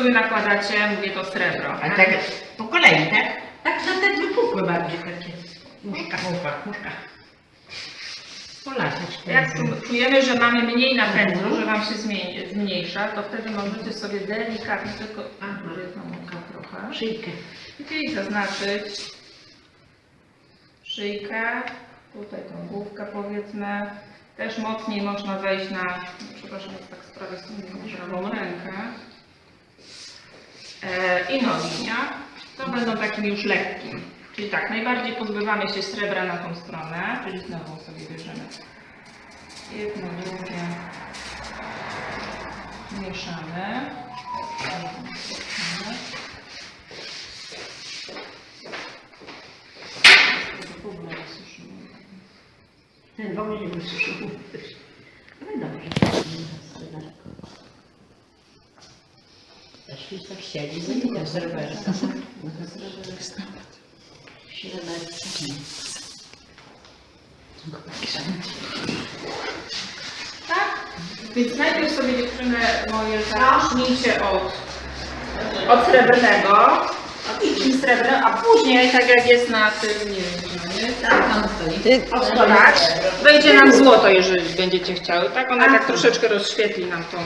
sobie nakładacie, mówię to srebro. A tak po kolei, tak? Tak na te wypukłe bardziej takie. Muszka, muszka, muszka. Jak czujemy, że mamy mniej napędu, że Wam się zmniejsza, to wtedy możecie sobie delikatnie, tylko a, jedna muka trochę, Szyjkę. i zaznaczyć szyjkę, tutaj tą główkę powiedzmy. Też mocniej można wejść na, przepraszam, tak z prawej strony, prawą rękę. E, I nogi, nie? To będą takim już lekkim. Czyli tak, najbardziej pozbywamy się srebra na tą stronę, czyli znowu sobie bierzemy jedno, drugie, mieszamy. Ten w ogóle nie wysuszył. No dobrze. Też już tak siedzi, wiem, sreberka. Sreberka. Tak? Więc najpierw sobie dziewczyny moje zacznijcie od, od srebrnego, od srebrnego, a później, tak jak jest na tym, nie wiem? Tak, tam stoi. Wejdzie nam złoto, jeżeli będziecie chciały, tak? Ona tak troszeczkę rozświetli nam tą